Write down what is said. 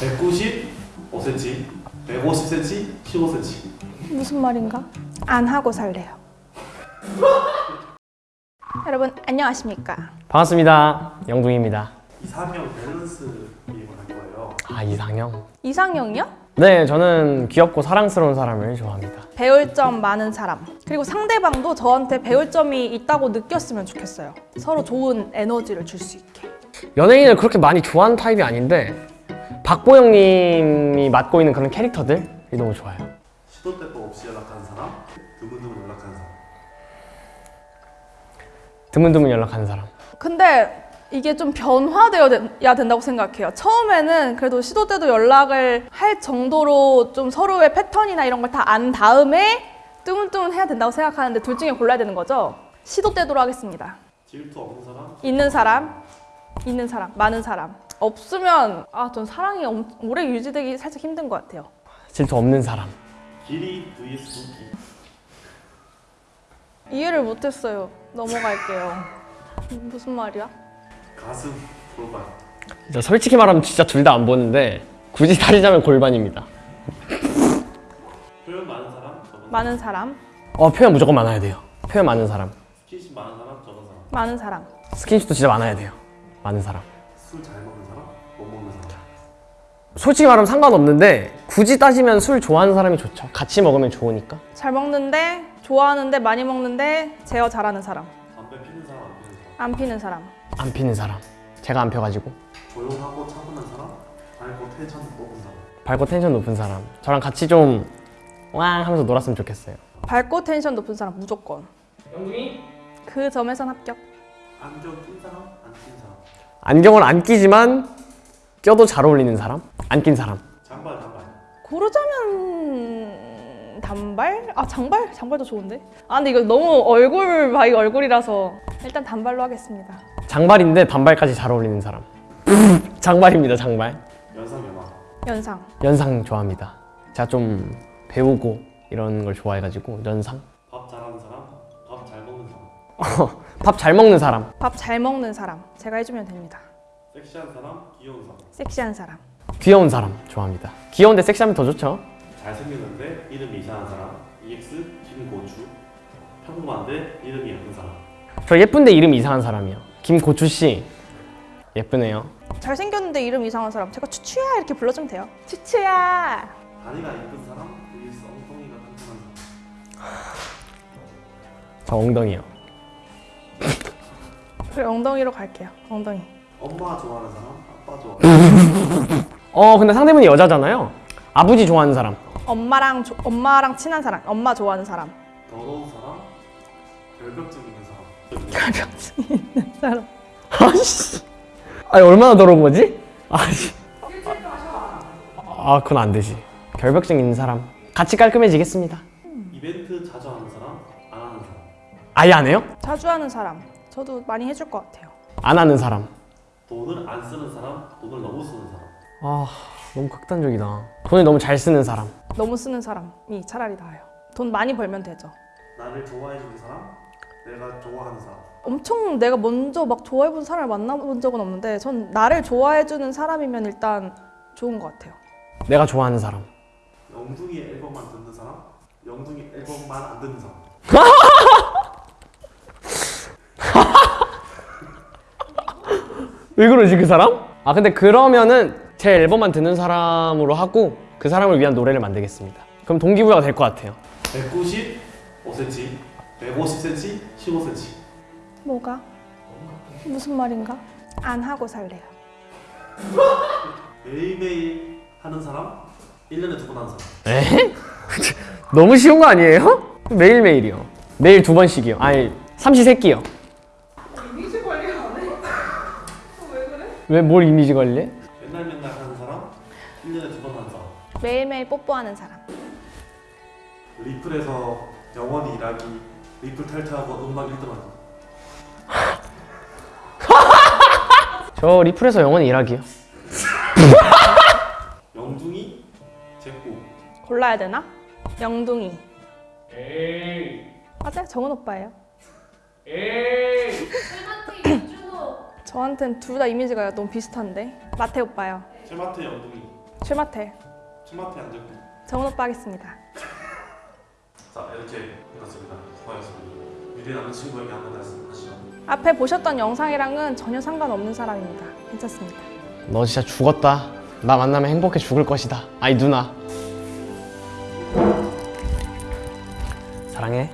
195cm, 150cm, 15cm. 무슨 말인가? 안 하고 살래요. 여러분 안녕하십니까? 반갑습니다. 영둥입니다. 이상형 밸런스 게임을 할 거예요. 아 이상형? 이상형이요? 네, 저는 귀엽고 사랑스러운 사람을 좋아합니다. 배울 점 많은 사람 그리고 상대방도 저한테 배울 점이 있다고 느꼈으면 좋겠어요. 서로 좋은 에너지를 줄 수 있게. 연예인을 그렇게 많이 좋아하는 타입이 아닌데 박보영님이 맡고 있는 그런 캐릭터들이 너무 좋아요. 시도 때도 없이 연락하는 사람, 드문드문 연락하는 사람. 드문드문 연락하는 사람. 근데 이게 좀 변화되어야 된다고 생각해요. 처음에는 그래도 시도 때도 연락을 할 정도로 좀 서로의 패턴이나 이런 걸 다 안 다음에 뜨문뜨문 해야 된다고 생각하는데 둘 중에 골라야 되는 거죠? 시도 때도로 하겠습니다. 질투 없는 사람, 있는 사람, 있는 사람, 많은 사람. 없으면 아, 전 사랑이 엄- 오래 유지되기 살짝 힘든 것 같아요. 질투 없는 사람. 길이 vs 굵기. 이해를 못했어요. 넘어갈게요. 무슨 말이야? 가슴, 골반. 진짜 솔직히 말하면 진짜 둘 다 안 보는데 굳이 다리자면 골반입니다. 표현 많은 사람. 많은 사람, 어 표현 무조건 많아야 돼요. 표현 많은 사람. 스킨십 많은 사람, 적은 사람. 많은 사람. 스킨십도 진짜 많아야 돼요. 많은 사람. 술 잘 먹는. 솔직히 말하면 상관없는데 굳이 따지면 술 좋아하는 사람이 좋죠. 같이 먹으면 좋으니까. 잘 먹는데, 좋아하는데, 많이 먹는데, 제어 잘하는 사람. 담배 피는 사람, 안 피는 사람. 안 피는 사람. 안 피는 사람. 제가 안 펴가지고. 조용하고 차분한 사람, 밝고 텐션 높은 사람. 밝고 텐션 높은 사람. 저랑 같이 좀 왕 하면서 놀았으면 좋겠어요. 밝고 텐션 높은 사람 무조건. 영둥이? 그 점에선 합격. 안경 낀 사람, 안 낀 사람. 안경을 안 끼지만 껴도 잘 어울리는 사람? 안 낀 사람. 장발, 장발. 고르자면 단발? 아 장발? 장발도 좋은데? 아 근데 이거 너무 얼굴 by 얼굴이라서 일단 단발로 하겠습니다. 장발인데 단발까지 잘 어울리는 사람. 장발입니다, 장발. 연상, 연하. 연상. 연상 좋아합니다. 제가 좀 배우고 이런 걸 좋아해가지고 연상? 밥 잘하는 사람, 밥 잘 먹는 사람. 밥 잘 먹는 사람. 밥 잘 먹는 사람. 제가 해주면 됩니다. 섹시한 사람, 귀여운 사람. 섹시한 사람. 귀여운 사람 좋아합니다. 귀여운데 섹시하면 더 좋죠. 잘생겼는데 이름이 이상한 사람. EX, 김고추. 평범한데 이름이 예쁜 사람. 저 예쁜데 이름 이상한 사람이요. 김고추 씨 예쁘네요. 잘생겼는데 이름 이상한 사람. 제가 추추야 이렇게 불러주면 돼요. 추추야. 다리가 예쁜 사람, vs 엉덩이가 튼튼한 사람. 저 엉덩이요. 그래 엉덩이로 갈게요. 엉덩이. 엄마 좋아하는 사람, 아빠 좋아하는 사람. 어 근데 상대분이 여자잖아요. 아버지 좋아하는 사람. 엄마랑 조- 엄마랑 친한 사람. 엄마 좋아하는 사람. 더러운 사람, 결벽증 있는 사람. 가병증 있는 사람. 아씨. 아니 얼마나 더러운 거지? 아씨. 아 그건 안 되지. 결벽증 있는 사람. 같이 깔끔해지겠습니다. 이벤트 자주 하는 사람, 안 하는 사람. 아예 안 해요? 자주 하는 사람. 저도 많이 해줄 것 같아요. 안 하는 사람. 돈을 안 쓰는 사람, 돈을 너무 쓰는 사람. 아 너무 극단적이다. 돈을 너무 잘 쓰는 사람. 너무 쓰는 사람이 차라리 나아요. 돈 많이 벌면 되죠. 나를 좋아해 주는 사람, 내가 좋아하는 사람. 엄청 내가 먼저 막 좋아해본 사람을 만나본 적은 없는데 전 나를 좋아해주는 사람이면 일단 좋은 것 같아요. 내가 좋아하는 사람. 영둥이 앨범만 듣는 사람, 영둥이 앨범만 안 듣는 사람. 왜 그러지 그 사람? 아 근데 그러면은 제 앨범만 듣는 사람으로 하고 그 사람을 위한 노래를 만들겠습니다. 그럼 동기부여가 될 것 같아요. 195cm, 150cm, 15cm. 뭐가? 무슨 말인가? 안 하고 살래요. 매일매일 하는 사람, 1년에 두 번 하는 사람. 에? 너무 쉬운 거 아니에요? 매일매일이요. 매일 두 번씩이요. 아니 삼시세끼요. 이미지 관리 안 해? 왜 그래? 왜 뭘 이미지 관리해? 맨날 맨날 하는 사람, 1년에 두번 하는 사람. 매일매일 뽀뽀하는 사람. 리플에서 영원히 일하기, 리플 탈퇴하고 음악 1등하기. 저 리플에서 영원히 일하기요. 영둥이, 제꾸. 골라야 되나? 영둥이. 맞아요. 정은 오빠예요. 저한텐 둘 다 이미지가 너무 비슷한데. 마태 오빠요. 제마트 영둥이. 출마태. 출마태 안 적고. 정훈 오빠 하겠습니다. 자 이렇게 끝났습니다. 고하셨습니다. 미래 남자친구에게 한번 말씀하시죠. 앞에 보셨던 영상이랑은 전혀 상관없는 사람입니다. 괜찮습니다. 너 진짜 죽었다. 나 만나면 행복해 죽을 것이다. 아이 누나. 사랑해.